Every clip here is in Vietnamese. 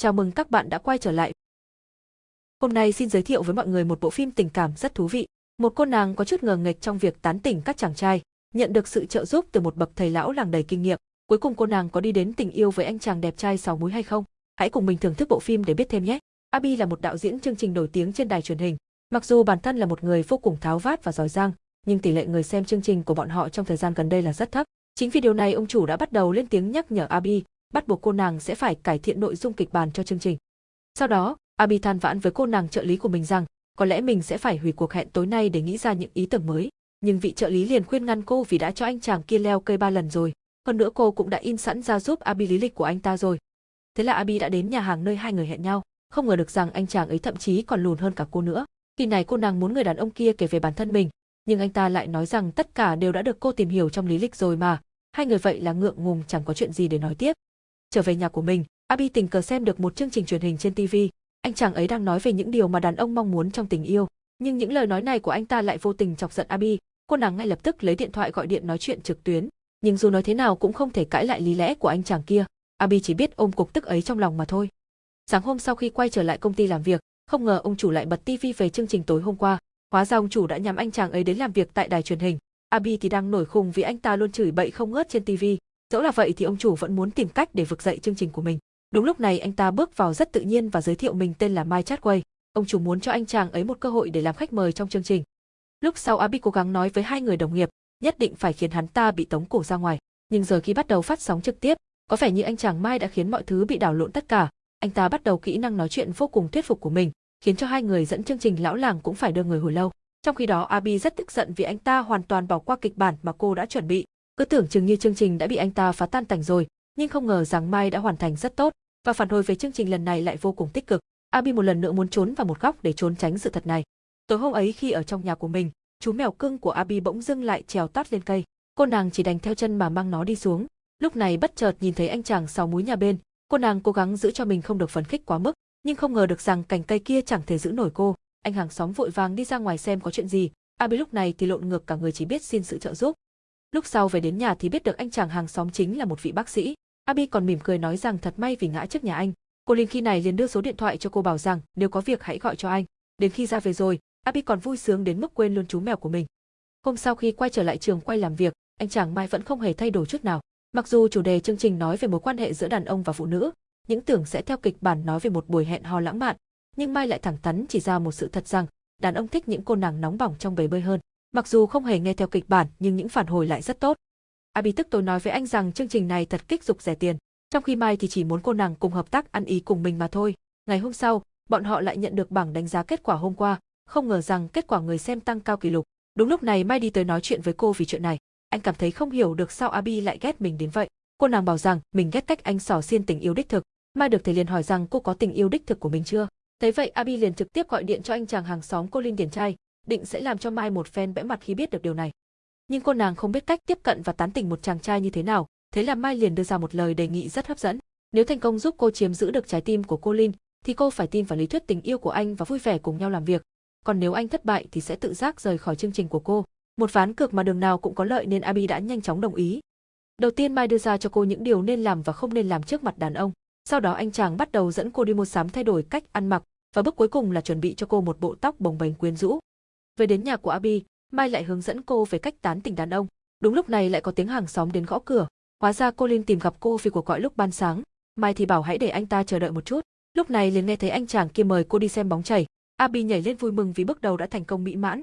Chào mừng các bạn đã quay trở lại. Hôm nay xin giới thiệu với mọi người một bộ phim tình cảm rất thú vị. Một cô nàng có chút ngờ nghệch trong việc tán tỉnh các chàng trai, nhận được sự trợ giúp từ một bậc thầy lão làng đầy kinh nghiệm. Cuối cùng cô nàng có đi đến tình yêu với anh chàng đẹp trai sáu múi hay không? Hãy cùng mình thưởng thức bộ phim để biết thêm nhé. Abi là một đạo diễn chương trình nổi tiếng trên đài truyền hình. Mặc dù bản thân là một người vô cùng tháo vát và giỏi giang, nhưng tỷ lệ người xem chương trình của bọn họ trong thời gian gần đây là rất thấp. Chính vì điều này ông chủ đã bắt đầu lên tiếng nhắc nhở Abi bắt buộc cô nàng sẽ phải cải thiện nội dung kịch bản cho chương trình. Sau đó, Abi than vãn với cô nàng trợ lý của mình rằng, có lẽ mình sẽ phải hủy cuộc hẹn tối nay để nghĩ ra những ý tưởng mới. Nhưng vị trợ lý liền khuyên ngăn cô vì đã cho anh chàng kia leo cây ba lần rồi. Hơn nữa cô cũng đã in sẵn ra giúp Abi lý lịch của anh ta rồi. Thế là Abi đã đến nhà hàng nơi hai người hẹn nhau, không ngờ được rằng anh chàng ấy thậm chí còn lùn hơn cả cô nữa. Khi này cô nàng muốn người đàn ông kia kể về bản thân mình, nhưng anh ta lại nói rằng tất cả đều đã được cô tìm hiểu trong lý lịch rồi mà. Hai người vậy là ngượng ngùng chẳng có chuyện gì để nói tiếp. Trở về nhà của mình, Abi tình cờ xem được một chương trình truyền hình trên TV. Anh chàng ấy đang nói về những điều mà đàn ông mong muốn trong tình yêu, nhưng những lời nói này của anh ta lại vô tình chọc giận Abi. Cô nàng ngay lập tức lấy điện thoại gọi điện nói chuyện trực tuyến, nhưng dù nói thế nào cũng không thể cãi lại lý lẽ của anh chàng kia. Abi chỉ biết ôm cục tức ấy trong lòng mà thôi. Sáng hôm sau khi quay trở lại công ty làm việc, không ngờ ông chủ lại bật TV về chương trình tối hôm qua. Hóa ra ông chủ đã nhắm anh chàng ấy đến làm việc tại đài truyền hình. Abi thì đang nổi khùng vì anh ta luôn chửi bậy không ngớt trên TV, Dẫu là vậy thì ông chủ vẫn muốn tìm cách để vực dậy chương trình của mình. Đúng lúc này anh ta bước vào rất tự nhiên và giới thiệu mình tên là Mai Chatway. Ông chủ muốn cho anh chàng ấy một cơ hội để làm khách mời trong chương trình. Lúc sau Abi cố gắng nói với hai người đồng nghiệp, nhất định phải khiến hắn ta bị tống cổ ra ngoài. Nhưng giờ khi bắt đầu phát sóng trực tiếp, có vẻ như anh chàng Mai đã khiến mọi thứ bị đảo lộn tất cả. Anh ta bắt đầu kỹ năng nói chuyện vô cùng thuyết phục của mình, khiến cho hai người dẫn chương trình lão làng cũng phải đưa người hồi lâu. Trong khi đó Abi rất tức giận vì anh ta hoàn toàn bỏ qua kịch bản mà cô đã chuẩn bị, cứ tưởng chừng như chương trình đã bị anh ta phá tan tành rồi, nhưng không ngờ rằng Mai đã hoàn thành rất tốt, và phản hồi về chương trình lần này lại vô cùng tích cực. Abi một lần nữa muốn trốn vào một góc để trốn tránh sự thật này. Tối hôm ấy khi ở trong nhà của mình, chú mèo cưng của Abi bỗng dưng lại trèo tát lên cây. Cô nàng chỉ đành theo chân mà mang nó đi xuống. Lúc này bất chợt nhìn thấy anh chàng sáu múi nhà bên, cô nàng cố gắng giữ cho mình không được phấn khích quá mức, nhưng không ngờ được rằng cành cây kia chẳng thể giữ nổi cô. Anh hàng xóm vội vàng đi ra ngoài xem có chuyện gì. Abi lúc này thì lộn ngược cả người chỉ biết xin sự trợ giúp. Lúc sau về đến nhà thì biết được anh chàng hàng xóm chính là một vị bác sĩ. Abi còn mỉm cười nói rằng thật may vì ngã trước nhà anh. Cô Linh khi này liền đưa số điện thoại cho cô bảo rằng nếu có việc hãy gọi cho anh. Đến khi ra về rồi, Abi còn vui sướng đến mức quên luôn chú mèo của mình. Hôm sau khi quay trở lại trường quay làm việc, anh chàng Mai vẫn không hề thay đổi chút nào. Mặc dù chủ đề chương trình nói về mối quan hệ giữa đàn ông và phụ nữ, những tưởng sẽ theo kịch bản nói về một buổi hẹn hò lãng mạn, nhưng Mai lại thẳng thắn chỉ ra một sự thật rằng đàn ông thích những cô nàng nóng bỏng trong bể bơi hơn. Mặc dù không hề nghe theo kịch bản nhưng những phản hồi lại rất tốt. Abi tức tối nói với anh rằng chương trình này thật kích dục rẻ tiền, trong khi Mai thì chỉ muốn cô nàng cùng hợp tác ăn ý cùng mình mà thôi. Ngày hôm sau, bọn họ lại nhận được bảng đánh giá kết quả hôm qua, không ngờ rằng kết quả người xem tăng cao kỷ lục. Đúng lúc này Mai đi tới nói chuyện với cô vì chuyện này. Anh cảm thấy không hiểu được sao Abi lại ghét mình đến vậy. Cô nàng bảo rằng mình ghét cách anh xỏ xiên tình yêu đích thực. Mai được thầy liền hỏi rằng cô có tình yêu đích thực của mình chưa. thế vậy Abi liền trực tiếp gọi điện cho anh chàng hàng xóm cô Linh Điển trai, định sẽ làm cho Mai một phen bẽ mặt khi biết được điều này. Nhưng cô nàng không biết cách tiếp cận và tán tỉnh một chàng trai như thế nào, thế là Mai liền đưa ra một lời đề nghị rất hấp dẫn. Nếu thành công giúp cô chiếm giữ được trái tim của cô Linh, thì cô phải tin vào lý thuyết tình yêu của anh và vui vẻ cùng nhau làm việc. Còn nếu anh thất bại thì sẽ tự giác rời khỏi chương trình của cô. Một ván cược mà đường nào cũng có lợi nên Abi đã nhanh chóng đồng ý. Đầu tiên Mai đưa ra cho cô những điều nên làm và không nên làm trước mặt đàn ông. Sau đó anh chàng bắt đầu dẫn cô đi mua sắm thay đổi cách ăn mặc, và bước cuối cùng là chuẩn bị cho cô một bộ tóc bồng bềnh quyến rũ. Về đến nhà của Abi, Mai lại hướng dẫn cô về cách tán tỉnh đàn ông. Đúng lúc này lại có tiếng hàng xóm đến gõ cửa. Hóa ra cô Linh tìm gặp cô vì cuộc gọi lúc ban sáng. Mai thì bảo hãy để anh ta chờ đợi một chút. Lúc này liền nghe thấy anh chàng kia mời cô đi xem bóng chảy. Abi nhảy lên vui mừng vì bước đầu đã thành công mỹ mãn.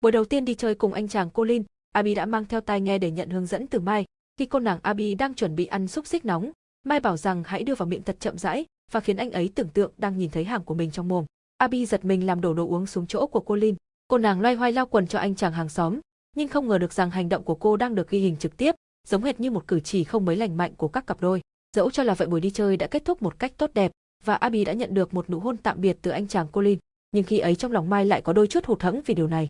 Buổi đầu tiên đi chơi cùng anh chàng cô Linh, Abi đã mang theo tai nghe để nhận hướng dẫn từ Mai. Khi cô nàng Abi đang chuẩn bị ăn xúc xích nóng, Mai bảo rằng hãy đưa vào miệng thật chậm rãi và khiến anh ấy tưởng tượng đang nhìn thấy hàng của mình trong mồm. Abi giật mình làm đổ đồ uống xuống chỗ của cô Linh. Cô nàng loay hoay lao quần cho anh chàng hàng xóm, nhưng không ngờ được rằng hành động của cô đang được ghi hình trực tiếp, giống hệt như một cử chỉ không mấy lành mạnh của các cặp đôi. Dẫu cho là vậy buổi đi chơi đã kết thúc một cách tốt đẹp, và Abi đã nhận được một nụ hôn tạm biệt từ anh chàng Colin, nhưng khi ấy trong lòng Mai lại có đôi chút hụt hẫng vì điều này.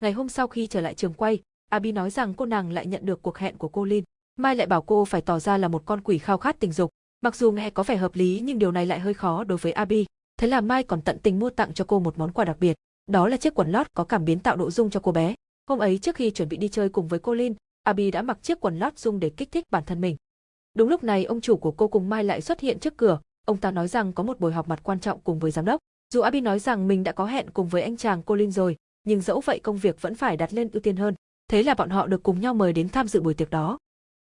Ngày hôm sau khi trở lại trường quay, Abi nói rằng cô nàng lại nhận được cuộc hẹn của Colin. Mai lại bảo cô phải tỏ ra là một con quỷ khao khát tình dục. Mặc dù nghe có vẻ hợp lý nhưng điều này lại hơi khó đối với Abi. Thế là Mai còn tận tình mua tặng cho cô một món quà đặc biệt. Đó là chiếc quần lót có cảm biến tạo độ dung cho cô bé. Hôm ấy trước khi chuẩn bị đi chơi cùng với cô Lin, Abi đã mặc chiếc quần lót dung để kích thích bản thân mình. Đúng lúc này ông chủ của cô cùng Mai lại xuất hiện trước cửa, ông ta nói rằng có một buổi họp mặt quan trọng cùng với giám đốc. Dù Abby nói rằng mình đã có hẹn cùng với anh chàng Colin rồi, nhưng dẫu vậy công việc vẫn phải đặt lên ưu tiên hơn. Thế là bọn họ được cùng nhau mời đến tham dự buổi tiệc đó.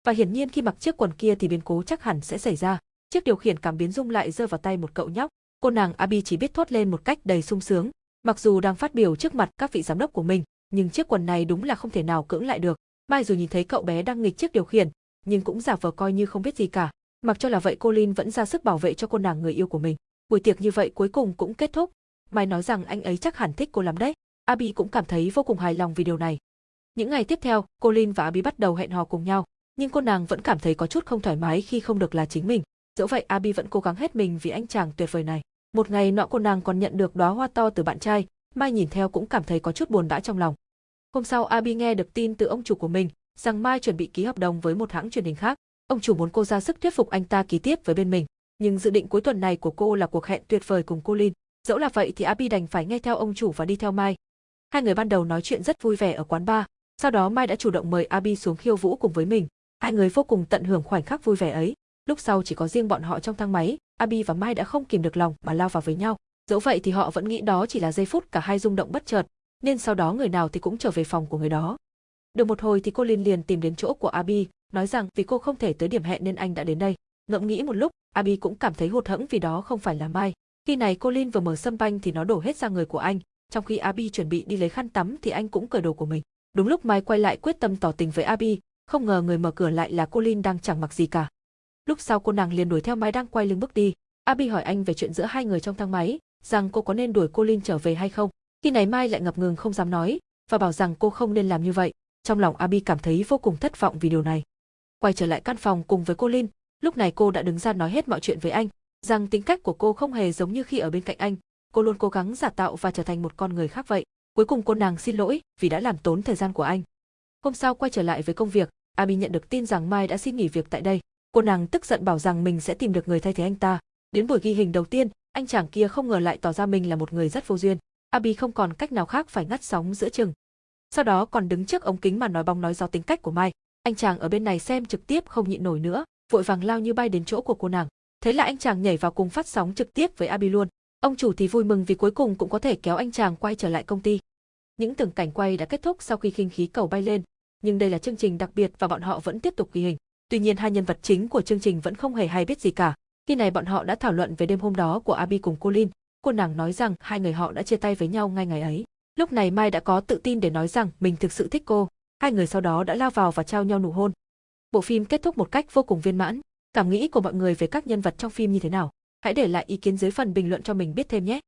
Và hiển nhiên khi mặc chiếc quần kia thì biến cố chắc hẳn sẽ xảy ra. Chiếc điều khiển cảm biến rung lại rơi vào tay một cậu nhóc. Cô nàng Abby chỉ biết thốt lên một cách đầy sung sướng. Mặc dù đang phát biểu trước mặt các vị giám đốc của mình, nhưng chiếc quần này đúng là không thể nào cưỡng lại được. Mai dù nhìn thấy cậu bé đang nghịch chiếc điều khiển, nhưng cũng giả vờ coi như không biết gì cả. Mặc cho là vậy Colin vẫn ra sức bảo vệ cho cô nàng người yêu của mình. Buổi tiệc như vậy cuối cùng cũng kết thúc. Mai nói rằng anh ấy chắc hẳn thích cô lắm đấy. Abby cũng cảm thấy vô cùng hài lòng vì điều này. Những ngày tiếp theo, Colin và Abby bắt đầu hẹn hò cùng nhau, nhưng cô nàng vẫn cảm thấy có chút không thoải mái khi không được là chính mình. Dẫu vậy Abby vẫn cố gắng hết mình vì anh chàng tuyệt vời này. Một ngày nọ cô nàng còn nhận được đóa hoa to từ bạn trai, Mai nhìn theo cũng cảm thấy có chút buồn bã trong lòng. Hôm sau Abi nghe được tin từ ông chủ của mình rằng Mai chuẩn bị ký hợp đồng với một hãng truyền hình khác. Ông chủ muốn cô ra sức thuyết phục anh ta ký tiếp với bên mình. Nhưng dự định cuối tuần này của cô là cuộc hẹn tuyệt vời cùng cô Lin. Dẫu là vậy thì Abi đành phải nghe theo ông chủ và đi theo Mai. Hai người ban đầu nói chuyện rất vui vẻ ở quán bar, sau đó Mai đã chủ động mời Abi xuống khiêu vũ cùng với mình. Hai người vô cùng tận hưởng khoảnh khắc vui vẻ ấy. Lúc sau chỉ có riêng bọn họ trong thang máy, Abi và Mai đã không kìm được lòng mà lao vào với nhau. Dẫu vậy thì họ vẫn nghĩ đó chỉ là giây phút cả hai rung động bất chợt, nên sau đó người nào thì cũng trở về phòng của người đó. Được một hồi thì cô Linh liền tìm đến chỗ của Abi, nói rằng vì cô không thể tới điểm hẹn nên anh đã đến đây. Ngẫm nghĩ một lúc, Abi cũng cảm thấy hụt hẫng vì đó không phải là Mai. Khi này cô Linh vừa mở sâm banh thì nó đổ hết ra người của anh, trong khi Abi chuẩn bị đi lấy khăn tắm thì anh cũng cởi đồ của mình. Đúng lúc Mai quay lại quyết tâm tỏ tình với Abi, không ngờ người mở cửa lại là cô Linh đang chẳng mặc gì cả. Lúc sau cô nàng liền đuổi theo Mai đang quay lưng bước đi. Abby hỏi anh về chuyện giữa hai người trong thang máy, rằng cô có nên đuổi cô Linh trở về hay không. Khi này Mai lại ngập ngừng không dám nói, và bảo rằng cô không nên làm như vậy. Trong lòng Abby cảm thấy vô cùng thất vọng vì điều này. Quay trở lại căn phòng cùng với cô Linh, lúc này cô đã đứng ra nói hết mọi chuyện với anh, rằng tính cách của cô không hề giống như khi ở bên cạnh anh, cô luôn cố gắng giả tạo và trở thành một con người khác vậy. Cuối cùng cô nàng xin lỗi vì đã làm tốn thời gian của anh. Hôm sau quay trở lại với công việc, Abby nhận được tin rằng Mai đã xin nghỉ việc tại đây. Cô nàng tức giận bảo rằng mình sẽ tìm được người thay thế anh ta. Đến buổi ghi hình đầu tiên, anh chàng kia không ngờ lại tỏ ra mình là một người rất vô duyên. Abby không còn cách nào khác phải ngắt sóng giữa chừng. Sau đó còn đứng trước ống kính mà nói bóng nói gió tính cách của Mai. Anh chàng ở bên này xem trực tiếp không nhịn nổi nữa, vội vàng lao như bay đến chỗ của cô nàng. Thế là anh chàng nhảy vào cùng phát sóng trực tiếp với Abby luôn. Ông chủ thì vui mừng vì cuối cùng cũng có thể kéo anh chàng quay trở lại công ty. Những tưởng cảnh quay đã kết thúc sau khi khinh khí cầu bay lên, nhưng đây là chương trình đặc biệt và bọn họ vẫn tiếp tục ghi hình. Tuy nhiên hai nhân vật chính của chương trình vẫn không hề hay biết gì cả. Khi này bọn họ đã thảo luận về đêm hôm đó của Abi cùng Colin, cô nàng nói rằng hai người họ đã chia tay với nhau ngay ngày ấy. Lúc này Mai đã có tự tin để nói rằng mình thực sự thích cô, hai người sau đó đã lao vào và trao nhau nụ hôn. Bộ phim kết thúc một cách vô cùng viên mãn. Cảm nghĩ của mọi người về các nhân vật trong phim như thế nào? Hãy để lại ý kiến dưới phần bình luận cho mình biết thêm nhé.